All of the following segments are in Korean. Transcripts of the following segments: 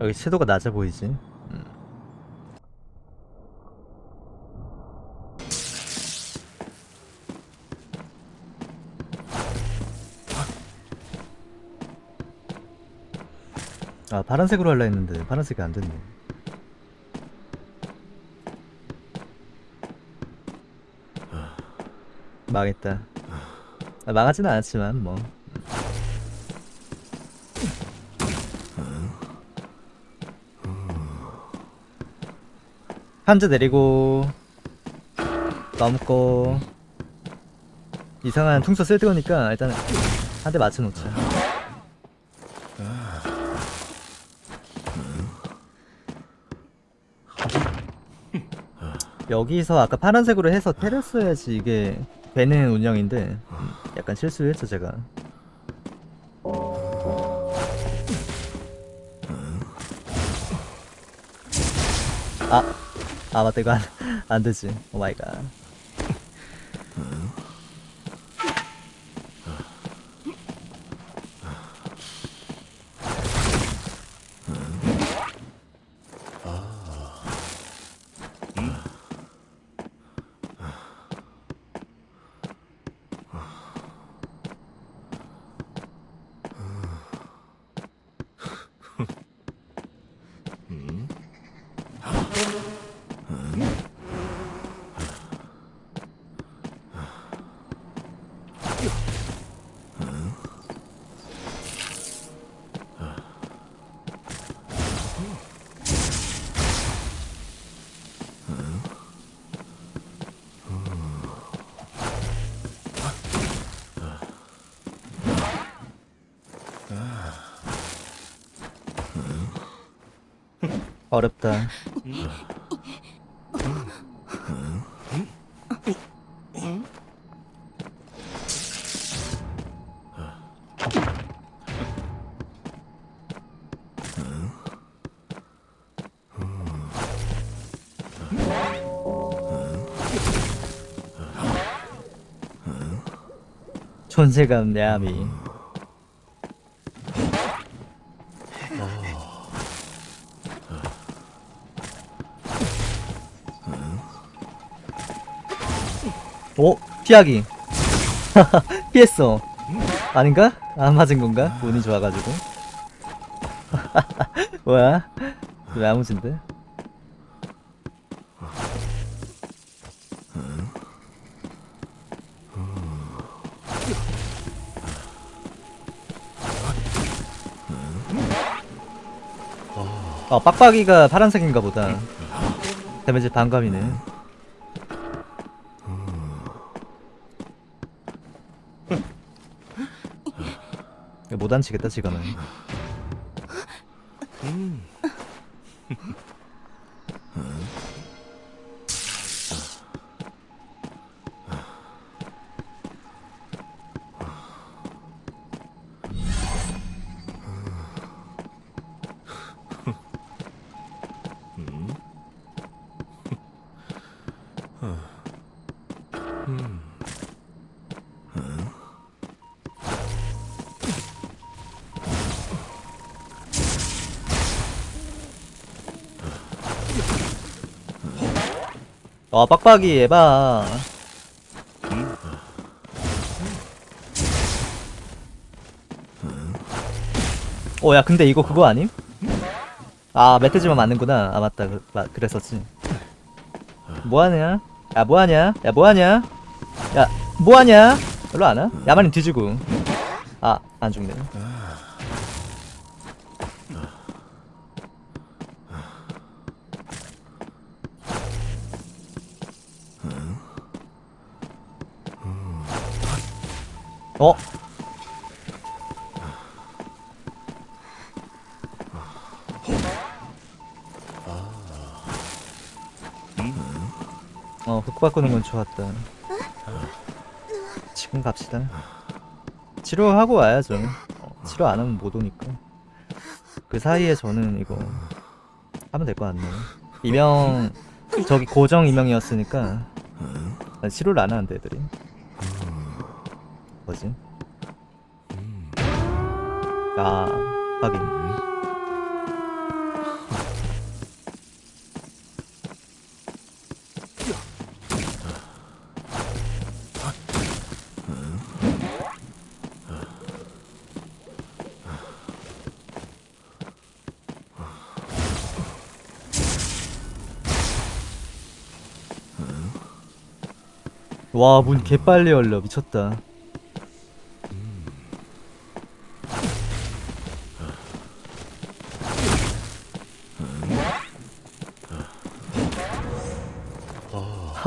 여기 채도가 낮아 보이지? 음. 아 파란색으로 하려 했는데 파란색이 안 됐네 망했다 아, 망하진 않았지만 뭐 한자 내리고 넘고 이상한 퉁소 쓸 거니까 일단 한 대 맞춰놓자. 여기서 아까 파란색으로 해서 때렸어야지 이게 되는 운영인데 음, 약간 실수했죠 제가. 아, 아 맞다. 이거 안, 안 되지. 오 마이 갓 어렵다. 존재감 야미 오 피하기 피했어 아닌가? 안 맞은 건가? 운이 좋아가지고 뭐야? 왜 아무진데? 아 빡빡이가 파란색인가 보다 데미지 반감이네 못 앉히겠다 지금은 어 빡빡이 에바 오야 근데 이거 그거 아님? 아 멧돼지만 맞는구나 아 맞다 그, 마, 그랬었지 뭐하냐? 야 뭐하냐? 야 뭐하냐? 야 뭐하냐? 일로 안 와? 야만이 뒤지고 아 안 죽네 어? 어, 흑 바꾸는 건 좋았다. 지금 갑시다. 치료하고 와야죠. 어, 치료 안 하면 못 오니까. 그 사이에 저는 이거 하면 될 것 같네요. 이명 저기 고정 이명이었으니까 치료를 안 하는데 애들이. 거지. 아 확인 와문 개빨리 열려. 미쳤다.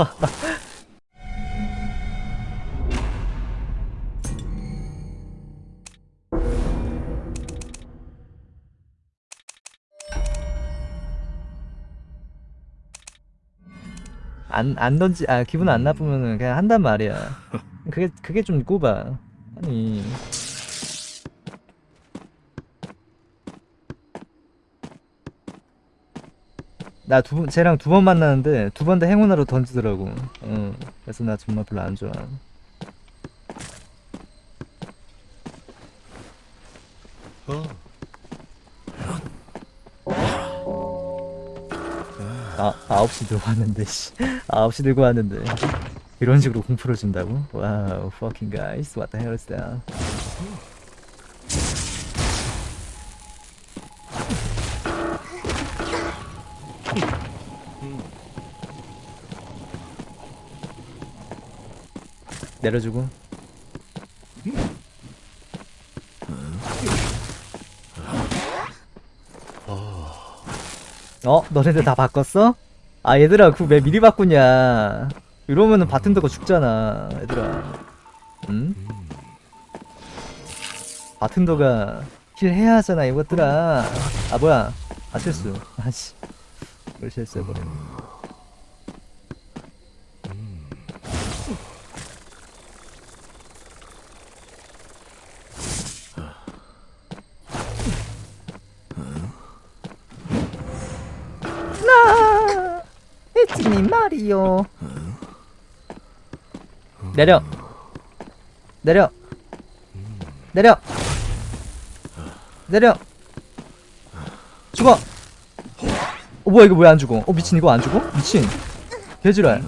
안, 안 던지, 아, 기분 안 나쁘면은 그냥 한단 말이야. 그게, 그게 좀 꼽아. 아니. 나 두 번, 쟤랑 두 번 만나는데 두 번 다 행운으로 던지더라고. 응. 그래서 나 정말 별로 안 좋아. 아, 9시 들고 왔는데, 씨. 9시 들고 왔는데. 이런 식으로 공포를 준다고? 와우, fucking guys. What the hell is that? 내려주고. 어? 너네들 다 바꿨어? 아 얘들아 그거 왜 미리 바꾸냐 이러면은 바튼더가 죽잖아 얘들아 응? 바튼더가 힐 해야 하잖아 이것들아 아 뭐야 아 실수 아씨 나 이츠미 마리오 내려. 내려. 내려. 내려. 죽어 어 뭐야 이거 왜 안 죽어? 어 미친 이거 안 죽어? 미친. 개지랄.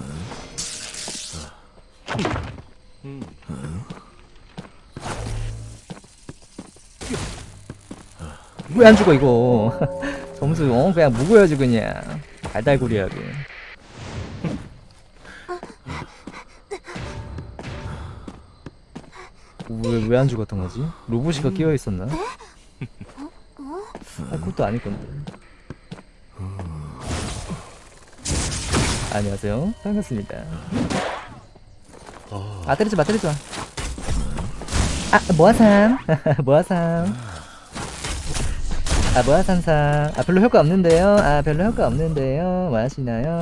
왜 안 죽어 이거? 점수 어 그냥 묵어야지 그냥. 달달구리하게 왜 왜 안 죽었던 거지? 로봇이가 끼어 있었나? 아 그것도 아닐 건데. 안녕하세요. 반갑습니다. 아 때리지 마 때리지 마. 아 모아삼 모아삼. 아 모아삼삼. 아 별로 효과 없는데요. 아 별로 효과 없는데요. 뭐 하시나요?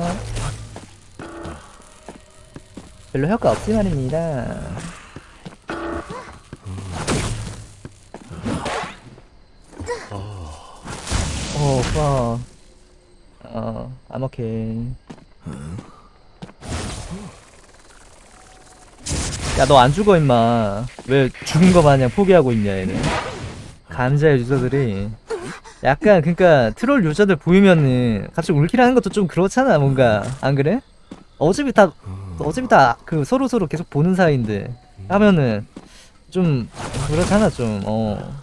별로 효과 없지 말입니다. 어, 와. 어, I'm okay. 야, 너 안 죽어, 임마. 왜 죽은 거 마냥 포기하고 있냐, 얘는. 감자의 유저들이. 약간, 그니까, 트롤 유저들 보이면은, 갑자기 울킬하는 것도 좀 그렇잖아, 뭔가. 안 그래? 어차피 다, 어차피 다, 그, 서로서로 계속 보는 사이인데. 하면은, 좀, 그렇잖아, 좀, 어.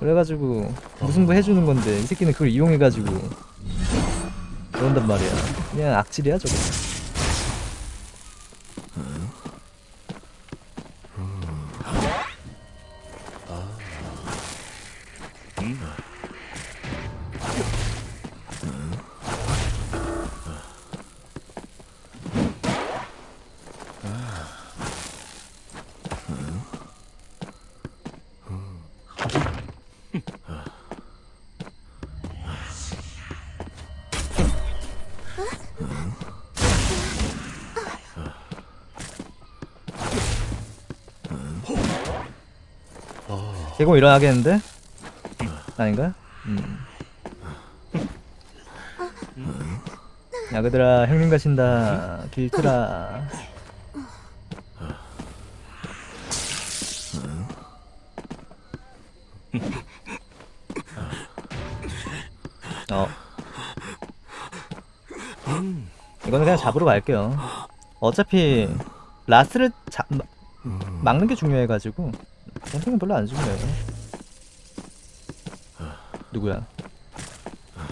그래가지고 무승부 해주는 건데 이 새끼는 그걸 이용해가지고 그런단 말이야 그냥 악질이야 저거 개공 일어나겠는데? 아닌가? 음. 야그들아 형님 가신다 길트라 어 이거는 그냥 잡으러 갈게요 어차피 라스를 잡 마- 막는 게 중요해가지고 캠핑은 별로 안 중요해요 누구야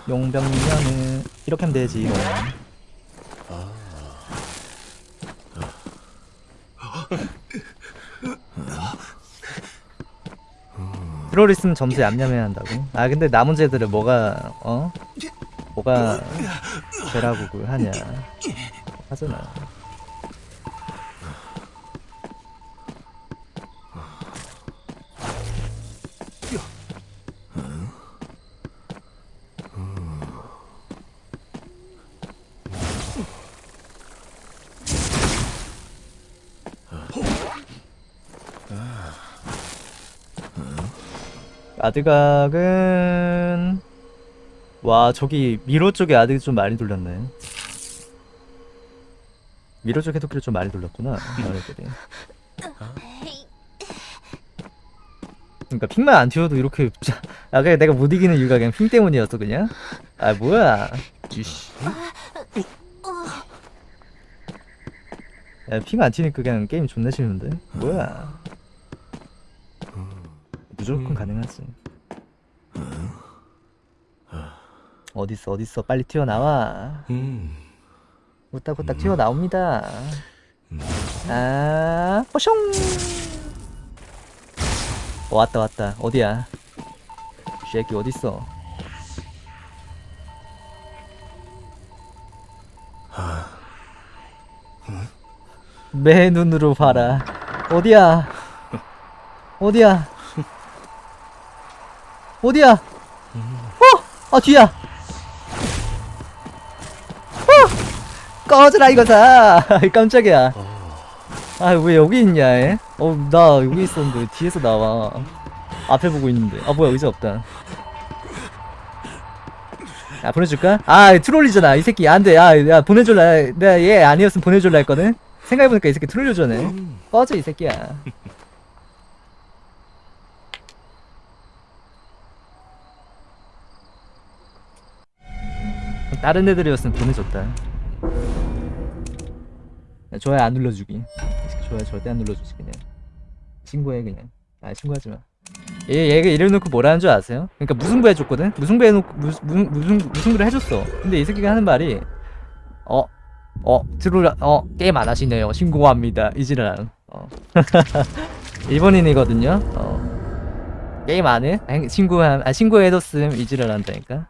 용병이면은 이렇게 하면 되지 뭐. 있으면 점수 얌얌해야 한다고? 아 근데 남은 쟤들은 뭐가 어? 뭐가 되라고 하냐 하잖아 아드각은 와 저기 미로 쪽에 아드각 좀 많이 돌렸네. 미로 쪽 해독기를 좀 많이 돌렸구나 너네들이. 그러니까 핑만 안 튀어도 이렇게 아 그냥 내가 못 이기는 이유가 그냥 핑 때문이었어 그냥? 아 뭐야? 이씨. 야 핑안 튀니까 그냥 게임 존나 쉬운데? 뭐야? 무조건 가능하지 어딨어 어딨어. 빨리 튀어나와. 음. 후딱후딱 튀어나옵니다. 아 뽀숑! 어, 왔다 왔다. 어디야? 쉐키 어딨어? 매 눈으로 봐라. 어디야? 어디야? 어디야? 어! 아 뒤야 꺼져라 이거다. 깜짝이야. 아 왜 여기 있냐 애? 어나 여기 있었는데 왜 뒤에서 나와? 앞에 보고 있는데. 아 뭐야 의자 없다. 야 보내줄까? 아 트롤이잖아 이 새끼. 안돼. 야, 야 보내줄라. 내가 얘 아니었으면 보내줄라 했거든? 생각해보니까 이 새끼 트롤려주네 꺼져 이 새끼야. 다른 애들이었으면 보내줬다. 야, 좋아요 안 눌러주기 좋아요 절대 안 눌러주지 그냥 신고해 그냥 아 신고하지마 얘, 얘가 이래놓고 뭐라는 줄 아세요? 그러니까 무승부 해줬거든? 무승부 해놓고 무, 무, 무승, 무승부를 해줬어 근데 이 새끼가 하는 말이 어? 어? 들어라 어? 게임 안 하시네요 신고합니다 이지랄 어. 일본인이거든요 어. 게임 안 해? 아, 신고 아, 신고해뒀음 이지랄 한다니까